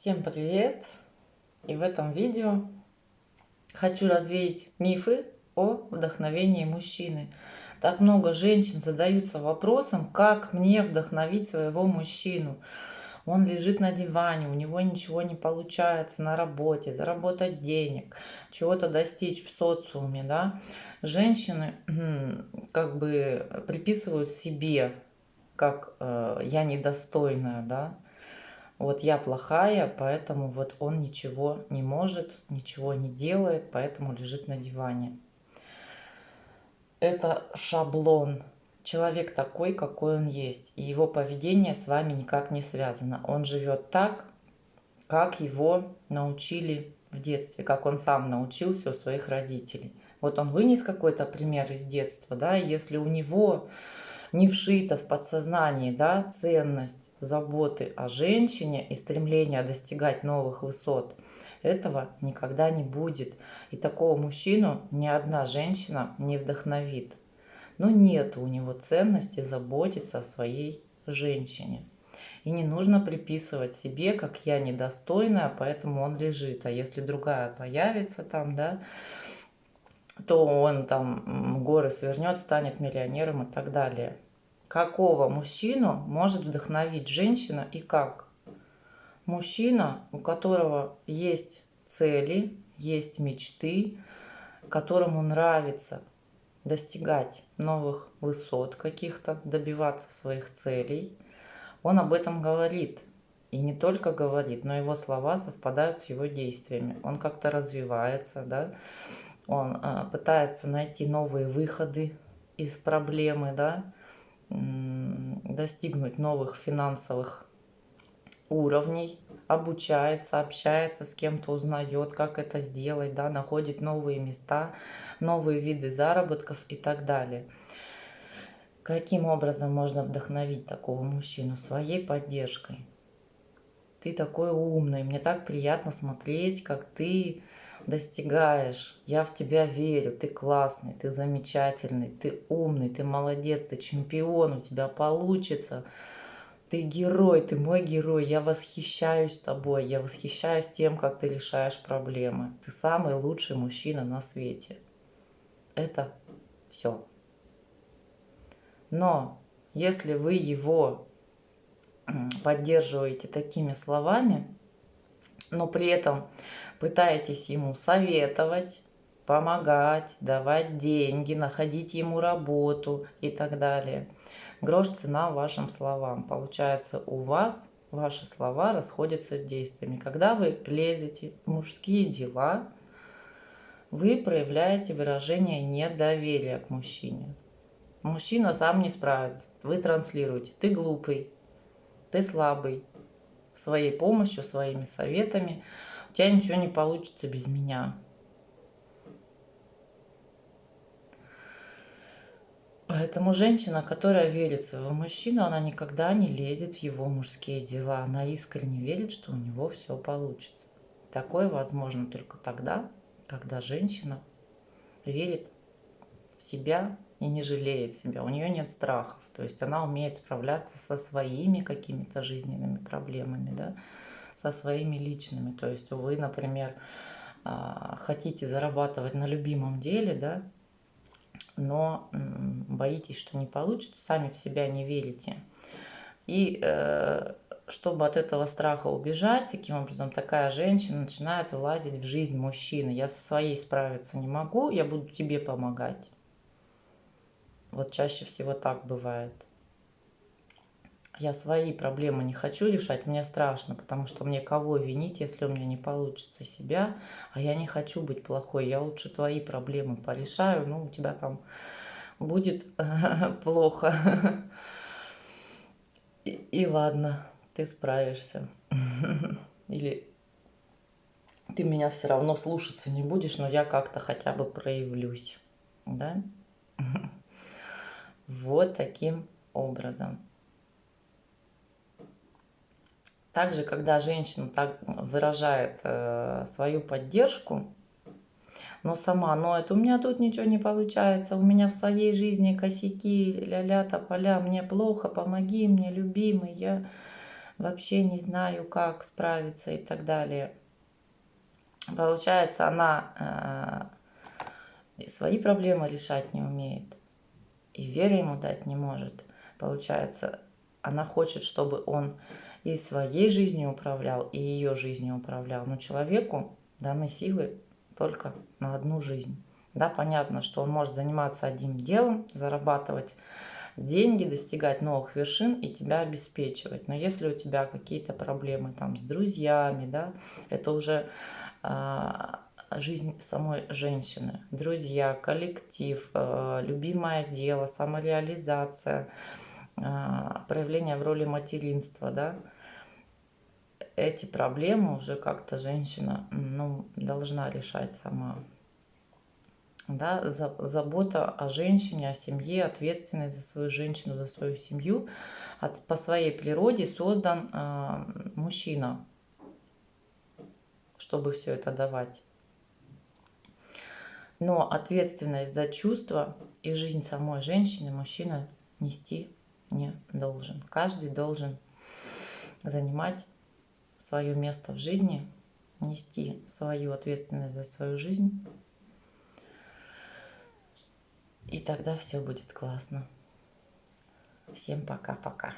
Всем привет! И в этом видео хочу развеять мифы о вдохновении мужчины. Так много женщин задаются вопросом, как мне вдохновить своего мужчину. Он лежит на диване, у него ничего не получается на работе, заработать денег, чего-то достичь в социуме, да. Женщины как бы приписывают себе, как э, я недостойная, да, вот я плохая, поэтому вот он ничего не может, ничего не делает, поэтому лежит на диване. Это шаблон. Человек такой, какой он есть. И его поведение с вами никак не связано. Он живет так, как его научили в детстве, как он сам научился у своих родителей. Вот он вынес какой-то пример из детства, да, если у него не вшита в подсознании да, ценность заботы о женщине и стремление достигать новых высот, этого никогда не будет. И такого мужчину ни одна женщина не вдохновит. Но нет у него ценности заботиться о своей женщине. И не нужно приписывать себе, как я недостойная, поэтому он лежит. А если другая появится там, да, то он там горы свернет, станет миллионером и так далее. Какого мужчину может вдохновить женщина и как? Мужчина, у которого есть цели, есть мечты, которому нравится достигать новых высот каких-то, добиваться своих целей, он об этом говорит. И не только говорит, но его слова совпадают с его действиями. Он как-то развивается, да? он а, пытается найти новые выходы из проблемы, да, достигнуть новых финансовых уровней, обучается, общается с кем-то, узнает, как это сделать, да, находит новые места, новые виды заработков и так далее. Каким образом можно вдохновить такого мужчину? Своей поддержкой. Ты такой умный, мне так приятно смотреть, как ты достигаешь. Я в тебя верю, ты классный, ты замечательный, ты умный, ты молодец, ты чемпион, у тебя получится. Ты герой, ты мой герой, я восхищаюсь тобой, я восхищаюсь тем, как ты решаешь проблемы. Ты самый лучший мужчина на свете. Это все. Но если вы его поддерживаете такими словами, но при этом пытаетесь ему советовать, помогать, давать деньги, находить ему работу и так далее. Грош цена вашим словам. Получается, у вас ваши слова расходятся с действиями. Когда вы лезете в мужские дела, вы проявляете выражение недоверия к мужчине. Мужчина сам не справится. Вы транслируете. Ты глупый, ты слабый. Своей помощью, своими советами – тебя ничего не получится без меня. Поэтому женщина, которая верит в своего мужчину, она никогда не лезет в его мужские дела. Она искренне верит, что у него все получится. Такое возможно только тогда, когда женщина верит в себя и не жалеет себя. У нее нет страхов. То есть она умеет справляться со своими какими-то жизненными проблемами. Да? Со своими личными. То есть вы, например, а, хотите зарабатывать на любимом деле, да, но боитесь, что не получится, сами в себя не верите. И э, чтобы от этого страха убежать, таким образом такая женщина начинает вылазить в жизнь мужчины. Я со своей справиться не могу, я буду тебе помогать. Вот чаще всего так бывает я свои проблемы не хочу решать, мне страшно, потому что мне кого винить, если у меня не получится себя, а я не хочу быть плохой, я лучше твои проблемы порешаю, ну, у тебя там будет плохо. И, ладно, ты справишься. Или ты меня все равно слушаться не будешь, но я как-то хотя бы проявлюсь. Да? Вот таким образом. Также, когда женщина так выражает э, свою поддержку, но сама, но это у меня тут ничего не получается, у меня в своей жизни косяки, ля-ля, тополя, мне плохо, помоги мне, любимый, я вообще не знаю, как справиться и так далее. Получается, она э, свои проблемы решать не умеет, и веры ему дать не может. Получается, она хочет, чтобы он и своей жизнью управлял, и ее жизнью управлял. Но человеку даны силы только на одну жизнь. Да, понятно, что он может заниматься одним делом, зарабатывать деньги, достигать новых вершин и тебя обеспечивать. Но если у тебя какие-то проблемы там с друзьями, да, это уже а, жизнь самой женщины. Друзья, коллектив, а, любимое дело, самореализация, проявление в роли материнства, да, эти проблемы уже как-то женщина ну, должна решать сама да, забота о женщине, о семье, ответственность за свою женщину, за свою семью. От, по своей природе создан э, мужчина, чтобы все это давать. Но ответственность за чувства и жизнь самой женщины мужчина нести не должен. Каждый должен занимать свое место в жизни, нести свою ответственность за свою жизнь и тогда все будет классно. Всем пока-пока.